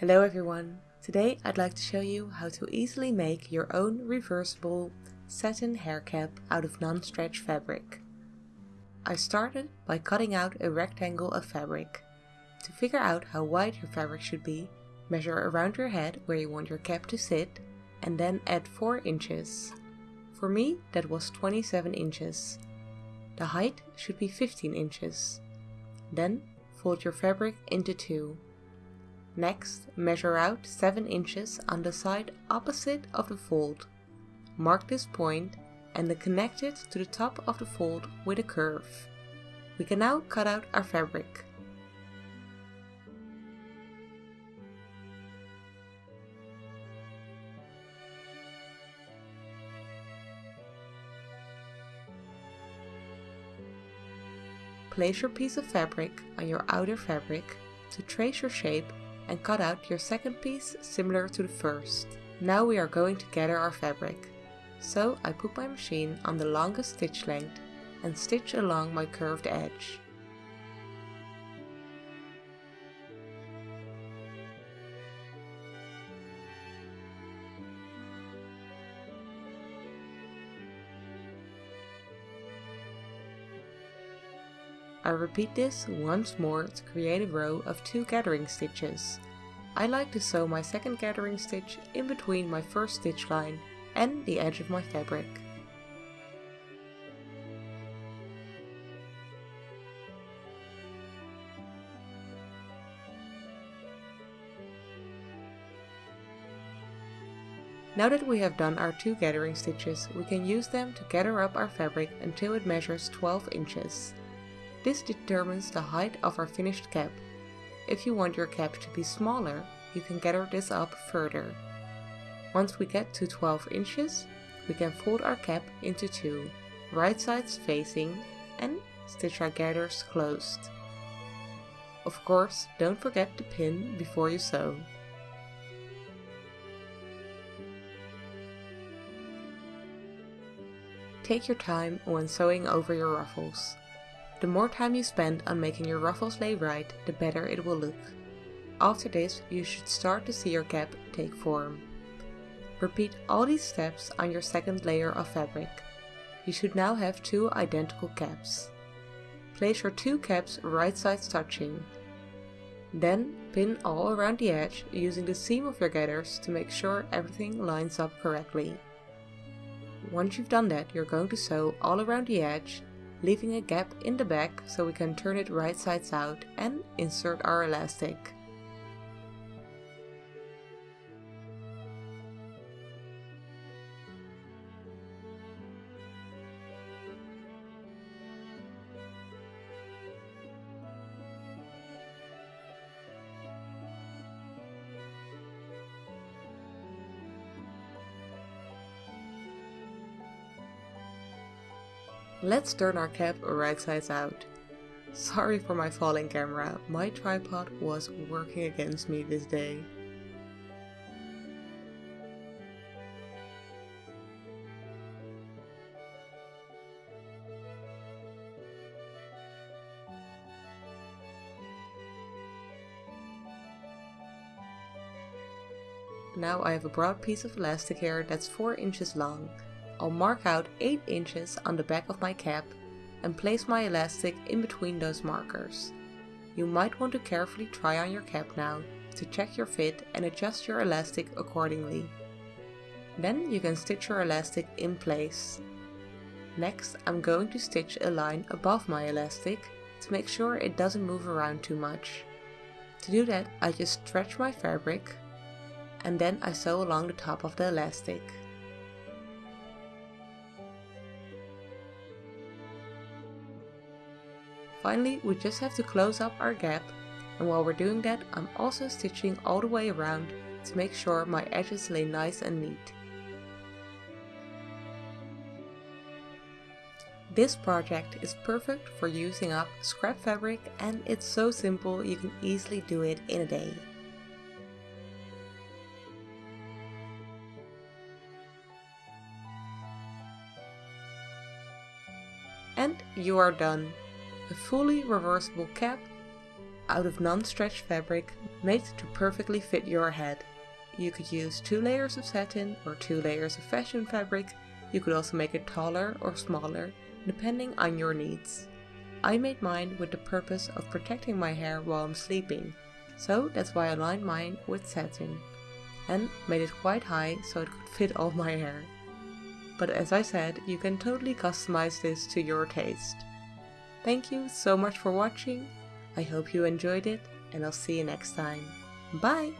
Hello everyone! Today I'd like to show you how to easily make your own reversible satin hair cap out of non-stretch fabric. I started by cutting out a rectangle of fabric. To figure out how wide your fabric should be, measure around your head where you want your cap to sit and then add 4 inches. For me that was 27 inches. The height should be 15 inches. Then fold your fabric into two. Next, measure out 7 inches on the side opposite of the fold. Mark this point and then connect it to the top of the fold with a curve. We can now cut out our fabric. Place your piece of fabric on your outer fabric to trace your shape and cut out your second piece similar to the first. Now we are going to gather our fabric. So I put my machine on the longest stitch length and stitch along my curved edge. I repeat this once more to create a row of two gathering stitches. I like to sew my second gathering stitch in between my first stitch line and the edge of my fabric. Now that we have done our two gathering stitches, we can use them to gather up our fabric until it measures 12 inches. This determines the height of our finished cap. If you want your cap to be smaller, you can gather this up further. Once we get to 12 inches, we can fold our cap into two, right sides facing, and stitch our gathers closed. Of course, don't forget to pin before you sew. Take your time when sewing over your ruffles. The more time you spend on making your ruffles lay right, the better it will look. After this, you should start to see your cap take form. Repeat all these steps on your second layer of fabric. You should now have two identical caps. Place your two caps right sides touching. Then pin all around the edge using the seam of your gathers to make sure everything lines up correctly. Once you've done that, you're going to sew all around the edge leaving a gap in the back so we can turn it right sides out and insert our elastic. Let's turn our cap right sides out. Sorry for my falling camera, my tripod was working against me this day. Now I have a broad piece of elastic here that's 4 inches long I'll mark out 8 inches on the back of my cap and place my elastic in between those markers. You might want to carefully try on your cap now to check your fit and adjust your elastic accordingly. Then you can stitch your elastic in place. Next I'm going to stitch a line above my elastic to make sure it doesn't move around too much. To do that I just stretch my fabric and then I sew along the top of the elastic. Finally, we just have to close up our gap and while we're doing that, I'm also stitching all the way around to make sure my edges lay nice and neat. This project is perfect for using up scrap fabric and it's so simple you can easily do it in a day. And you are done a fully reversible cap out of non-stretch fabric made to perfectly fit your head. You could use two layers of satin or two layers of fashion fabric. You could also make it taller or smaller, depending on your needs. I made mine with the purpose of protecting my hair while I'm sleeping, so that's why I lined mine with satin and made it quite high so it could fit all my hair. But as I said, you can totally customize this to your taste. Thank you so much for watching, I hope you enjoyed it and I'll see you next time. Bye!